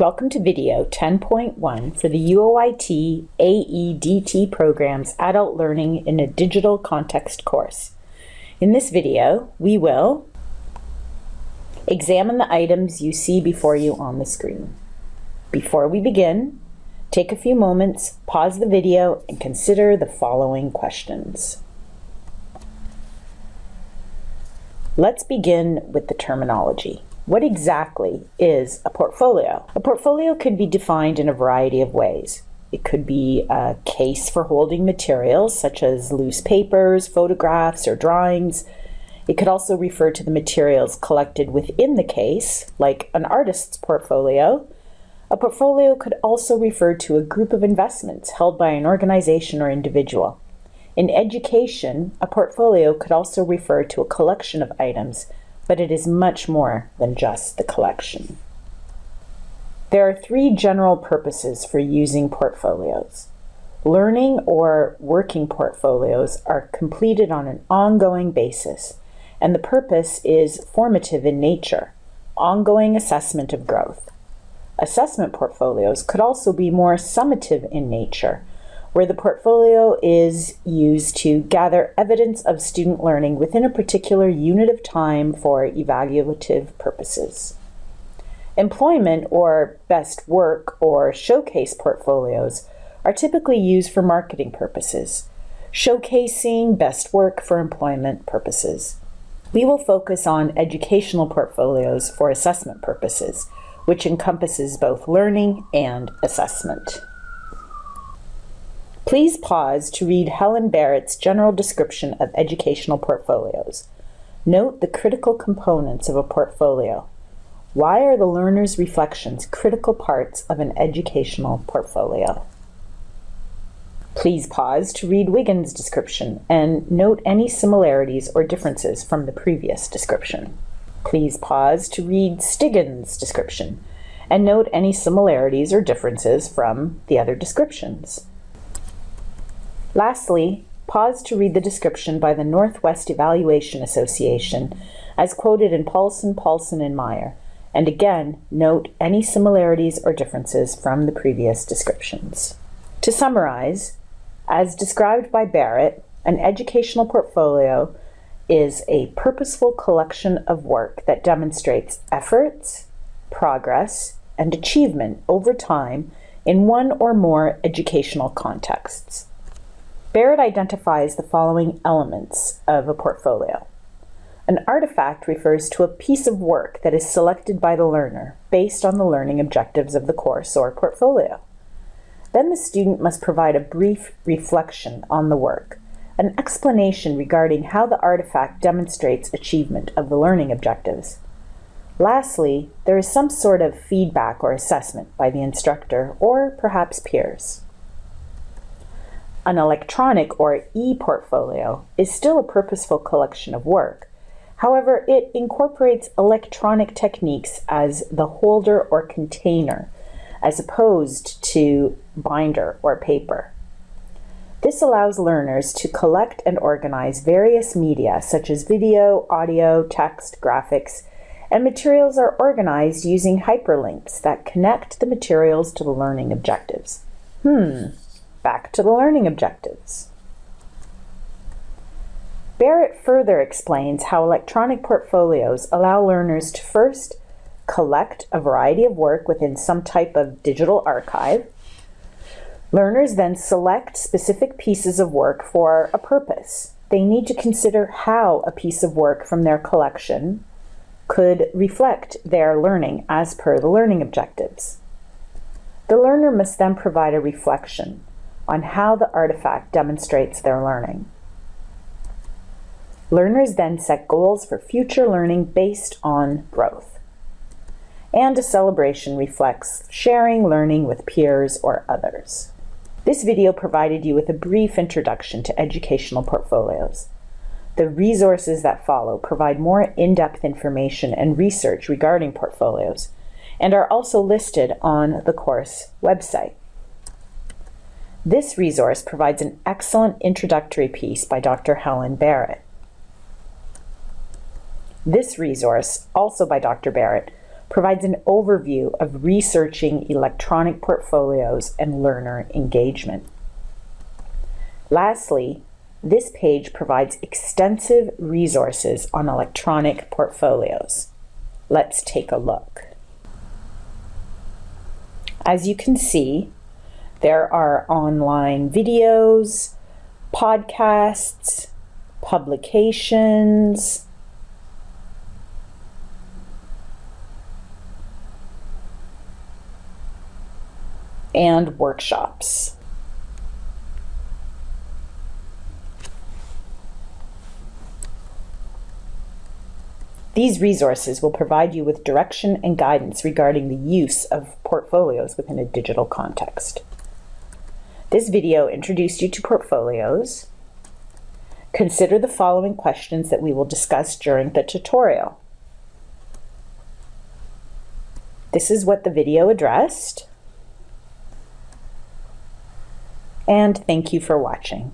Welcome to video 10.1 for the UOIT AEDT program's Adult Learning in a Digital Context course. In this video, we will examine the items you see before you on the screen. Before we begin, take a few moments, pause the video, and consider the following questions. Let's begin with the terminology. What exactly is a portfolio? A portfolio could be defined in a variety of ways. It could be a case for holding materials such as loose papers, photographs, or drawings. It could also refer to the materials collected within the case, like an artist's portfolio. A portfolio could also refer to a group of investments held by an organization or individual. In education, a portfolio could also refer to a collection of items but it is much more than just the collection. There are three general purposes for using portfolios. Learning or working portfolios are completed on an ongoing basis, and the purpose is formative in nature, ongoing assessment of growth. Assessment portfolios could also be more summative in nature, where the portfolio is used to gather evidence of student learning within a particular unit of time for evaluative purposes. Employment or best work or showcase portfolios are typically used for marketing purposes, showcasing best work for employment purposes. We will focus on educational portfolios for assessment purposes, which encompasses both learning and assessment. Please pause to read Helen Barrett's general description of educational portfolios. Note the critical components of a portfolio. Why are the learner's reflections critical parts of an educational portfolio? Please pause to read Wiggins' description and note any similarities or differences from the previous description. Please pause to read Stiggins' description and note any similarities or differences from the other descriptions. Lastly, pause to read the description by the Northwest Evaluation Association as quoted in Paulson, Paulson, and Meyer, and again note any similarities or differences from the previous descriptions. To summarize, as described by Barrett, an educational portfolio is a purposeful collection of work that demonstrates efforts, progress, and achievement over time in one or more educational contexts. Barrett identifies the following elements of a portfolio. An artifact refers to a piece of work that is selected by the learner based on the learning objectives of the course or portfolio. Then the student must provide a brief reflection on the work, an explanation regarding how the artifact demonstrates achievement of the learning objectives. Lastly, there is some sort of feedback or assessment by the instructor or perhaps peers. An electronic or e-portfolio is still a purposeful collection of work. However, it incorporates electronic techniques as the holder or container, as opposed to binder or paper. This allows learners to collect and organize various media such as video, audio, text, graphics, and materials are organized using hyperlinks that connect the materials to the learning objectives. Hmm, Back to the learning objectives. Barrett further explains how electronic portfolios allow learners to first collect a variety of work within some type of digital archive. Learners then select specific pieces of work for a purpose. They need to consider how a piece of work from their collection could reflect their learning as per the learning objectives. The learner must then provide a reflection on how the artifact demonstrates their learning. Learners then set goals for future learning based on growth. And a celebration reflects sharing learning with peers or others. This video provided you with a brief introduction to educational portfolios. The resources that follow provide more in-depth information and research regarding portfolios and are also listed on the course website. This resource provides an excellent introductory piece by Dr. Helen Barrett. This resource, also by Dr. Barrett, provides an overview of researching electronic portfolios and learner engagement. Lastly, this page provides extensive resources on electronic portfolios. Let's take a look. As you can see, there are online videos, podcasts, publications, and workshops. These resources will provide you with direction and guidance regarding the use of portfolios within a digital context. This video introduced you to portfolios. Consider the following questions that we will discuss during the tutorial. This is what the video addressed. And thank you for watching.